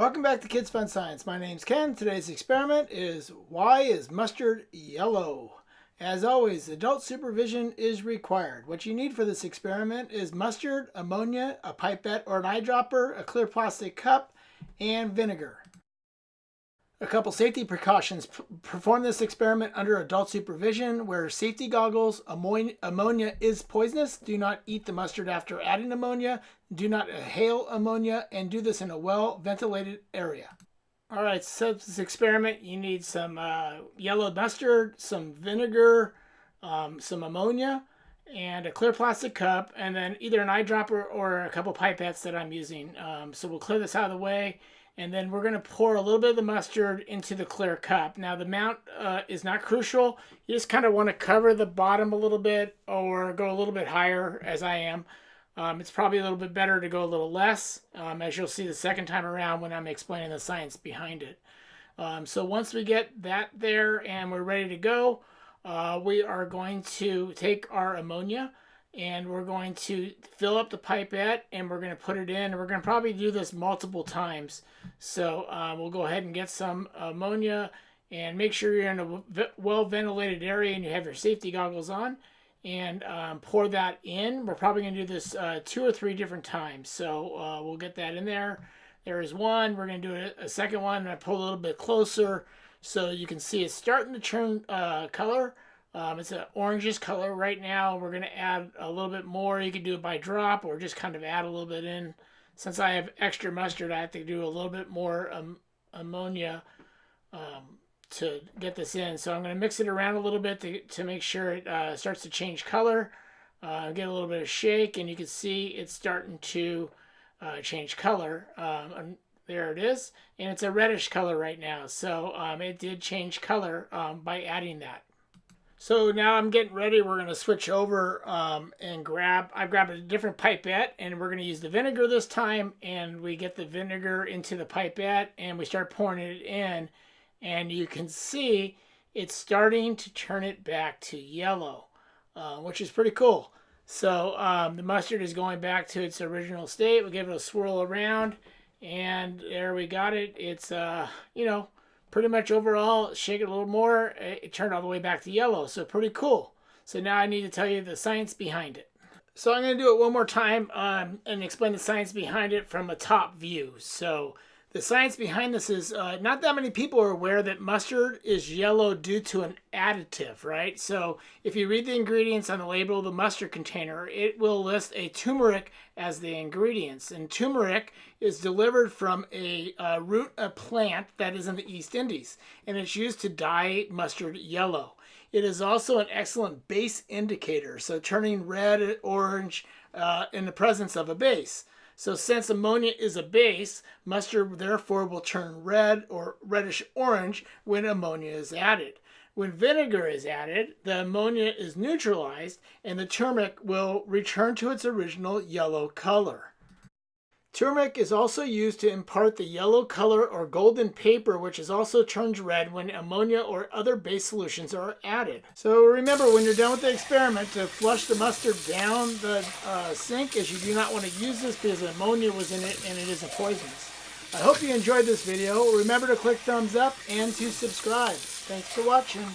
Welcome back to Kids Fun Science. My name's Ken. Today's experiment is why is mustard yellow? As always, adult supervision is required. What you need for this experiment is mustard, ammonia, a pipette or an eyedropper, a clear plastic cup, and vinegar. A couple safety precautions. Perform this experiment under adult supervision. Wear safety goggles. Ammonia is poisonous. Do not eat the mustard after adding ammonia. Do not inhale ammonia and do this in a well ventilated area. All right, so this experiment, you need some uh, yellow mustard, some vinegar, um, some ammonia, and a clear plastic cup, and then either an eyedropper or a couple pipettes that I'm using. Um, so we'll clear this out of the way and then we're going to pour a little bit of the mustard into the clear cup. Now the amount uh, is not crucial. You just kind of want to cover the bottom a little bit or go a little bit higher as I am. Um, it's probably a little bit better to go a little less um, as you'll see the second time around when I'm explaining the science behind it. Um, so once we get that there and we're ready to go, uh, we are going to take our ammonia and we're going to fill up the pipette and we're going to put it in we're going to probably do this multiple times. So uh, we'll go ahead and get some ammonia and make sure you're in a well ventilated area and you have your safety goggles on and um, pour that in. We're probably going to do this uh, two or three different times. So uh, we'll get that in there. There is one. We're going to do a, a second one. And I pull a little bit closer so you can see it's starting to turn uh, color um, it's an orangish color right now. We're going to add a little bit more. You can do it by drop or just kind of add a little bit in. Since I have extra mustard, I have to do a little bit more um, ammonia um, to get this in. So I'm going to mix it around a little bit to, to make sure it uh, starts to change color. Uh, get a little bit of shake and you can see it's starting to uh, change color. Um, there it is. And it's a reddish color right now. So um, it did change color um, by adding that. So now I'm getting ready. We're going to switch over um, and grab, I've grabbed a different pipette and we're going to use the vinegar this time. And we get the vinegar into the pipette and we start pouring it in. And you can see it's starting to turn it back to yellow, uh, which is pretty cool. So um, the mustard is going back to its original state. We'll give it a swirl around and there we got it. It's, uh, you know, pretty much overall, shake it a little more, it turned all the way back to yellow. So pretty cool. So now I need to tell you the science behind it. So I'm going to do it one more time um, and explain the science behind it from a top view. So the science behind this is uh, not that many people are aware that mustard is yellow due to an additive, right? So if you read the ingredients on the label of the mustard container, it will list a turmeric as the ingredients. And turmeric is delivered from a uh, root a plant that is in the East Indies, and it's used to dye mustard yellow. It is also an excellent base indicator, so turning red, orange uh, in the presence of a base. So since ammonia is a base, mustard therefore will turn red or reddish orange when ammonia is added. When vinegar is added, the ammonia is neutralized and the turmeric will return to its original yellow color. Turmeric is also used to impart the yellow color or golden paper which is also turned red when ammonia or other base solutions are added. So remember when you're done with the experiment to flush the mustard down the uh, sink as you do not want to use this because ammonia was in it and it is a poisonous. I hope you enjoyed this video. Remember to click thumbs up and to subscribe. Thanks for watching.